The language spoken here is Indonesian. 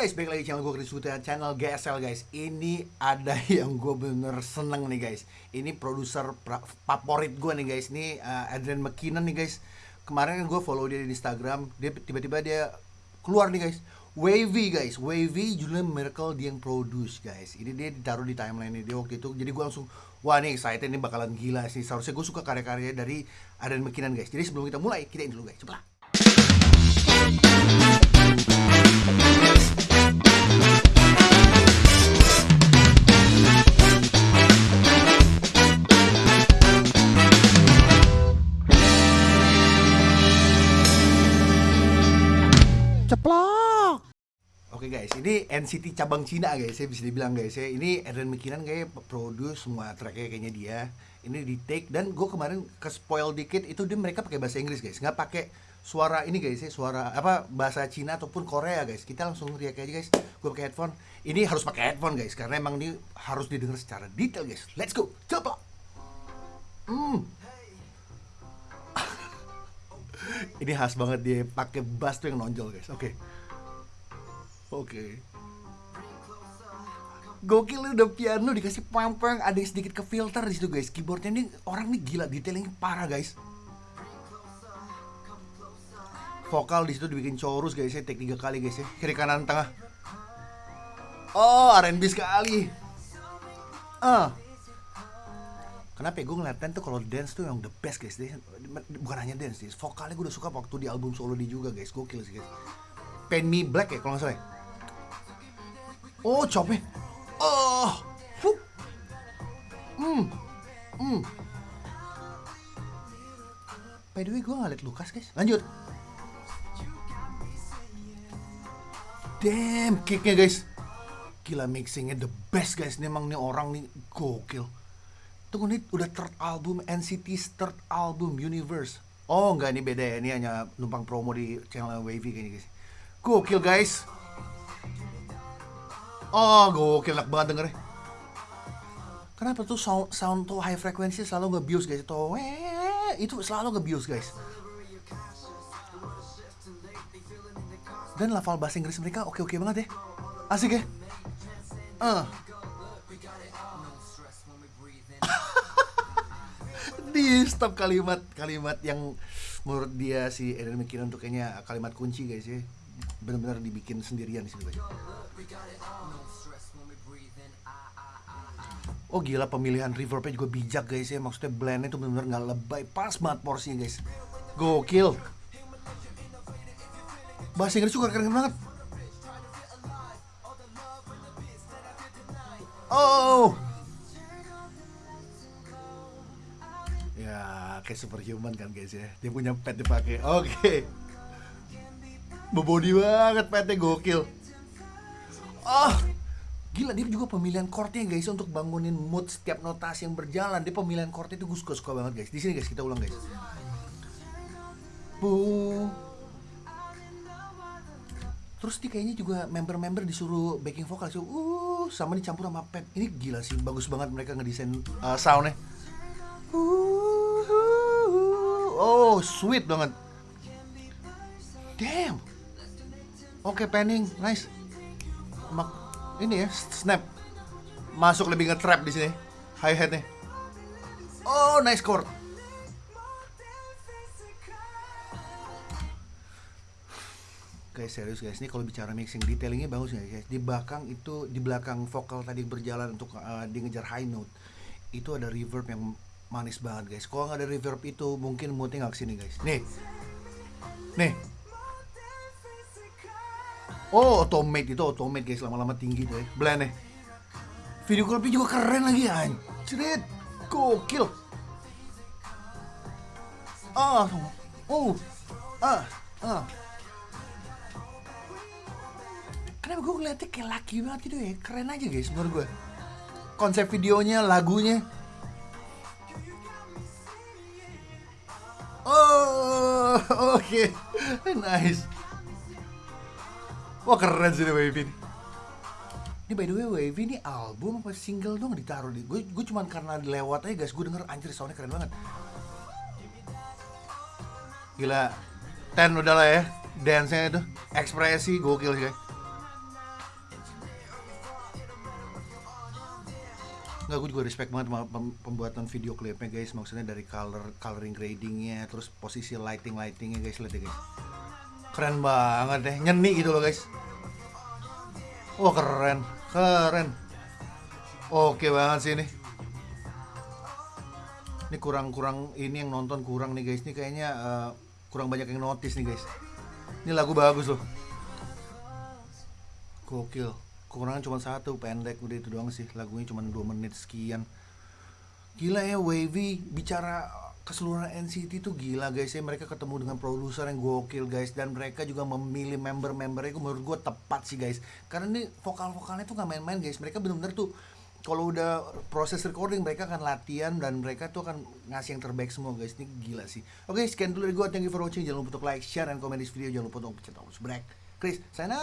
guys, balik lagi channel gue Chris Buta, channel GSL guys. Ini ada yang gue bener seneng nih guys. Ini produser favorit gue nih guys. Ini uh, Adrian McKinnon nih guys. Kemarin gue follow dia di Instagram. Dia tiba-tiba dia keluar nih guys. Wavy guys, Wavy judulnya Miracle dia yang produce guys. Ini dia ditaruh di timeline dia waktu itu. Jadi gue langsung, wah nih excited ini bakalan gila sih. Seharusnya gue suka karya-karya dari Adrian McKinnon guys. Jadi sebelum kita mulai, kita dulu guys, cepet guys, ini NCT cabang Cina guys, saya bisa dibilang guys ya. Ini Adrian McKinnon kayak produce semua tracknya kayaknya dia. Ini di take dan gue kemarin ke spoil dikit itu dia mereka pakai bahasa Inggris guys, nggak pakai suara ini guys ya, suara apa bahasa Cina ataupun Korea guys. Kita langsung react aja guys. Gue pakai headphone. Ini harus pakai headphone guys karena emang ini harus didengar secara detail guys. Let's go, ceplok. Hmm. ini khas banget dia pakai bass tuh yang nonjol guys. Oke. Oke. Gokil udah piano dikasih pang-pang, ada yang sedikit ke filter di situ guys. Keyboardnya ini orang nih gila, detailingnya parah guys. Vokal di situ dibikin chorus guys ya, take tiga kali guys ya. Kiri kanan tengah. Oh, R&B sekali. Ah. Kenapa ya gue ngeliatin tuh kalau dance tuh yang the best guys Bukan hanya dance sih, vokalnya gue udah suka waktu di album solo dia juga guys Gokil sih guys Paint Me Black ya kalau nggak salah ya? Oh, chopnya. Oh. Fuh. Hmm. Hmm. By the way, gue ngeliat Lukas, guys. Lanjut. Damn, kicknya, guys. Gila mixingnya the best, guys. Ini emang nih orang nih gokil. Tunggu nih, udah third album NCT's third album Universe. Oh, enggak, ini beda ya. Ini hanya numpang promo di channel Wavy kayaknya, guys. Gokil, guys. Oh, gokil enak banget dengernya. Kenapa tuh sound, sound tuh high frequency selalu nge-bius guys itu weh, itu selalu nge-bius guys. Dan level bahasa Inggris mereka oke-oke banget ya. Asik ya. Eh. Di stop kalimat-kalimat yang menurut dia si Eden McKinnon tuh kayaknya kalimat kunci guys ya. Benar-benar dibikin sendirian di situ guys. Oh gila pemilihan reverbnya juga bijak guys ya. Maksudnya blendnya tuh bener-bener gak lebay. Pas banget porsinya guys. Gokil. Bahasa Inggris juga keren banget. Oh. Ya kayak superhuman kan guys ya. Dia punya pet dipakai. Oke Bebody banget petnya gokil Oh Gila dia juga pemilihan chordnya guys untuk bangunin mood setiap notasi yang berjalan. Dia pemilihan chordnya itu gue suka suka banget guys. Di sini guys kita ulang guys. Bu. Terus dia kayaknya juga member-member disuruh backing vokal so, uh sama dicampur sama pet. Ini gila sih bagus banget mereka ngedesain uh, soundnya. Uh, oh sweet banget. Damn. Oke panning, nice. Mak ini ya snap. Masuk lebih nge-trap di sini. Hi hatnya oh nice chord guys serius guys ini kalau bicara mixing detailingnya bagus nggak guys? Di belakang itu di belakang vokal tadi berjalan untuk uh, dia ngejar high note itu ada reverb yang manis banget guys. Kalau nggak ada reverb itu mungkin moodnya nggak ke sini guys. Nih. Nih Oh, automate itu automate guys, lama-lama tinggi tuh ya. Blend Video klipnya juga keren lagi anjrit. Gokil. Ah, oh, ah, ah. Kenapa gue ngeliatnya kayak laki banget gitu ya? Keren aja guys menurut gue. Konsep videonya, lagunya. Oh, oke. Okay. nice. Wah keren sih Wavy ini. Ini by the way Wavy ini album apa single dong ditaruh di. Gue gue cuman karena lewat aja guys, gue denger anjir soundnya keren banget. Gila, ten udah lah ya, dance-nya itu, ekspresi gokil sih guys. Nggak, gue juga respect banget sama pembuatan video klipnya guys Maksudnya dari color, coloring gradingnya Terus posisi lighting-lightingnya guys Lihat ya guys Keren banget deh, nyeni gitu loh guys. Wah keren, keren. Oke banget sih ini. Ini kurang-kurang, ini yang nonton kurang nih guys. Ini kayaknya eh, kurang banyak yang notice nih guys. Ini lagu bagus loh. Gokil. Kekurangan cuma satu, pendek. Udah itu doang sih Lagunya cuma 2 menit sekian. Gila ya Wavy Bicara keseluruhan NCT tuh gila guys. Ya Mereka ketemu dengan produser yang gokil guys. Dan mereka juga memilih member-membernya menurut gue tepat sih guys. Karena ini vokal-vokalnya tuh gak main-main guys. Mereka bener-bener tuh kalau udah proses recording mereka akan latihan dan mereka tuh akan ngasih yang terbaik semua guys. Ini gila sih. Oke sekian dulu dari gue thank you for watching. Jangan lupa untuk like share dan komen di video. Jangan lupa untuk pencet tombol subscribe. Chris sign